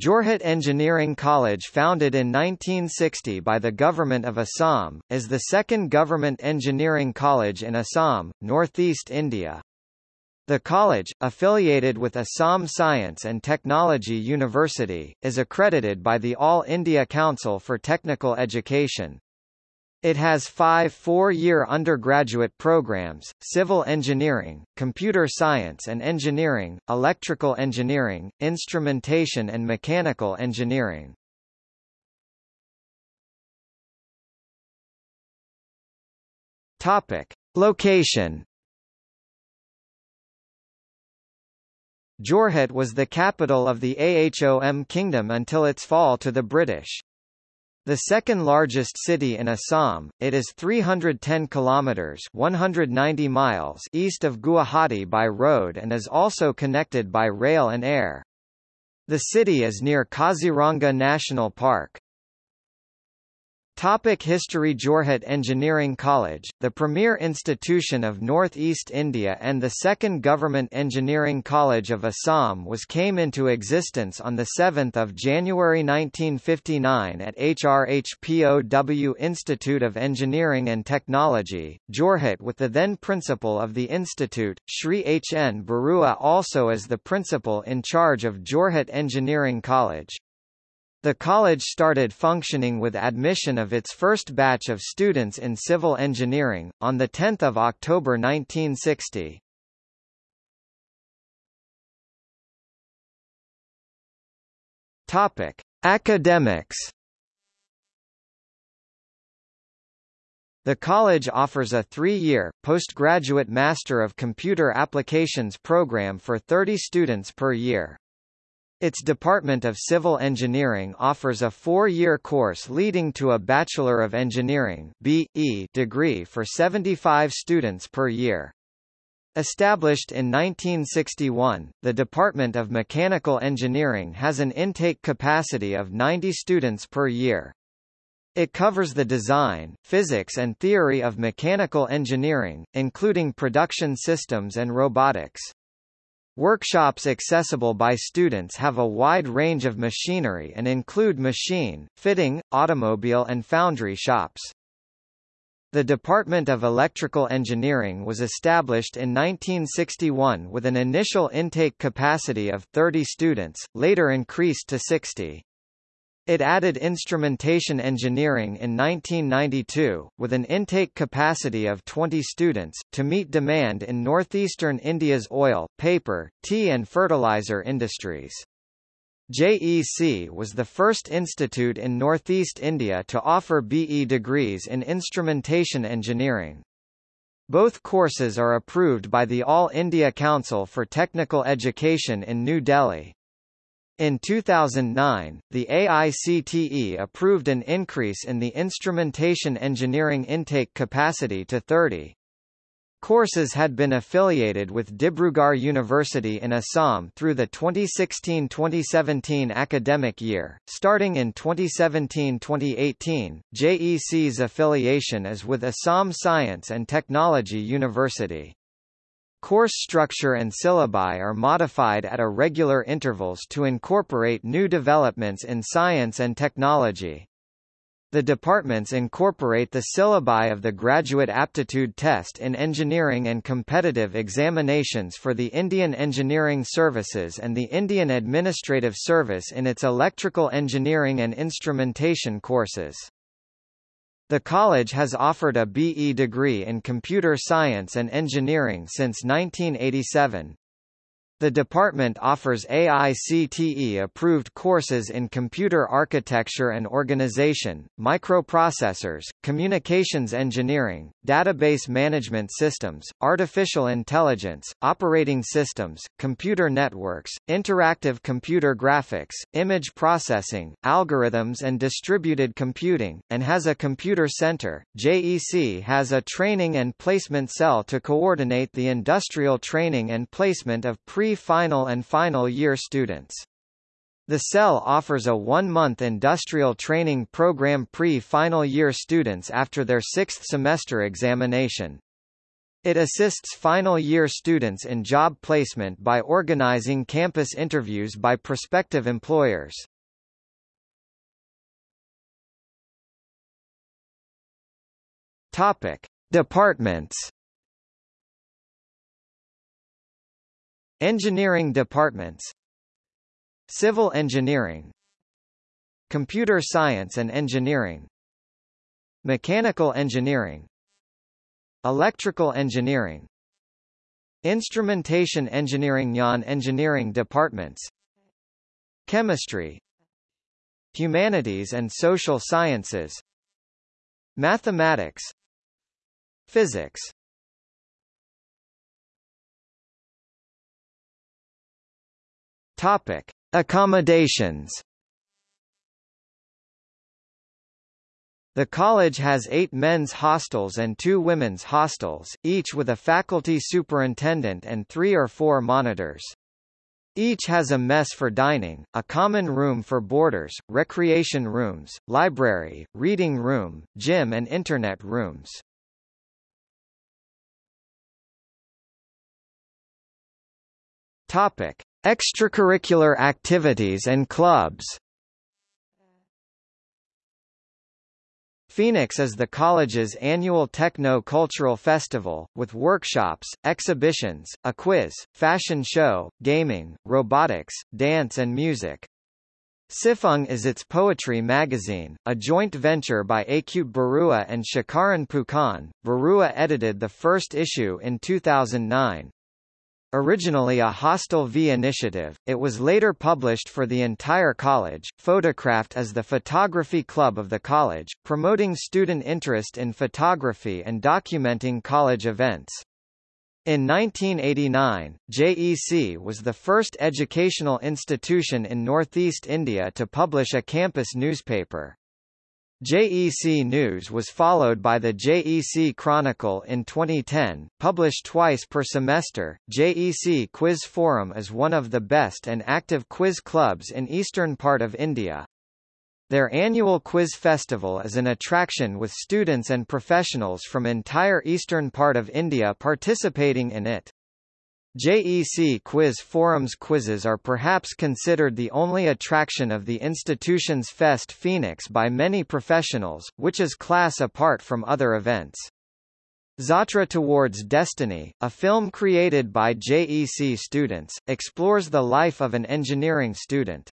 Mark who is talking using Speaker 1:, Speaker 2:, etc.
Speaker 1: Jorhat Engineering College founded in 1960 by the Government of Assam, is the second government engineering college in Assam, northeast India. The college, affiliated with Assam Science and Technology University, is accredited by the All India Council for Technical Education. It has five four-year undergraduate programs, civil engineering, computer science and engineering, electrical engineering, instrumentation and mechanical engineering. Topic. Location Jorhat was the capital of the Ahom Kingdom until its fall to the British. The second largest city in Assam, it is 310 kilometers (190 miles) east of Guwahati by road and is also connected by rail and air. The city is near Kaziranga National Park. Topic History Jorhat Engineering College, the premier institution of Northeast India and the second government engineering college of Assam was came into existence on 7 January 1959 at HRHPOW Institute of Engineering and Technology, Jorhat with the then principal of the institute, Sri H. N. Barua also as the principal in charge of Jorhat Engineering College. The college started functioning with admission of its first batch of students in civil engineering, on 10 October 1960. Topic. Academics The college offers a three-year, postgraduate Master of Computer Applications program for 30 students per year. Its Department of Civil Engineering offers a four-year course leading to a Bachelor of Engineering BE degree for 75 students per year. Established in 1961, the Department of Mechanical Engineering has an intake capacity of 90 students per year. It covers the design, physics and theory of mechanical engineering, including production systems and robotics. Workshops accessible by students have a wide range of machinery and include machine, fitting, automobile and foundry shops. The Department of Electrical Engineering was established in 1961 with an initial intake capacity of 30 students, later increased to 60. It added instrumentation engineering in 1992, with an intake capacity of 20 students, to meet demand in northeastern India's oil, paper, tea and fertilizer industries. JEC was the first institute in northeast India to offer BE degrees in instrumentation engineering. Both courses are approved by the All India Council for Technical Education in New Delhi. In 2009, the AICTE approved an increase in the instrumentation engineering intake capacity to 30. Courses had been affiliated with Dibrugarh University in Assam through the 2016-2017 academic year. Starting in 2017-2018, JEC's affiliation is with Assam Science and Technology University. Course structure and syllabi are modified at irregular intervals to incorporate new developments in science and technology. The departments incorporate the syllabi of the Graduate Aptitude Test in Engineering and competitive examinations for the Indian Engineering Services and the Indian Administrative Service in its electrical engineering and instrumentation courses. The college has offered a BE degree in computer science and engineering since 1987. The department offers AICTE-approved courses in computer architecture and organization, microprocessors, communications engineering, database management systems, artificial intelligence, operating systems, computer networks, interactive computer graphics, image processing, algorithms and distributed computing, and has a computer center. JEC has a training and placement cell to coordinate the industrial training and placement of pre pre-final and final year students. The cell offers a one-month industrial training program pre-final year students after their sixth semester examination. It assists final year students in job placement by organizing campus interviews by prospective employers. Topic: Departments. Engineering departments. Civil engineering. Computer science and engineering. Mechanical engineering. Electrical engineering Instrumentation engineering Yan engineering departments Chemistry Humanities and social sciences Mathematics Physics Topic. Accommodations The college has eight men's hostels and two women's hostels, each with a faculty superintendent and three or four monitors. Each has a mess for dining, a common room for boarders, recreation rooms, library, reading room, gym and internet rooms. Topic: Extracurricular activities and clubs. Phoenix is the college's annual techno-cultural festival, with workshops, exhibitions, a quiz, fashion show, gaming, robotics, dance and music. Sifung is its poetry magazine, a joint venture by Achyut Barua and Shakaran Phukan. Barua edited the first issue in 2009. Originally a Hostel V initiative, it was later published for the entire college, photographed as the Photography Club of the college, promoting student interest in photography and documenting college events. In 1989, JEC was the first educational institution in northeast India to publish a campus newspaper. JEC News was followed by the JEC Chronicle in 2010, published twice per semester. JEC Quiz Forum is one of the best and active quiz clubs in eastern part of India. Their annual quiz festival is an attraction with students and professionals from entire eastern part of India participating in it. JEC Quiz Forum's quizzes are perhaps considered the only attraction of the institution's Fest Phoenix by many professionals, which is class apart from other events. Zatra Towards Destiny, a film created by JEC students, explores the life of an engineering student.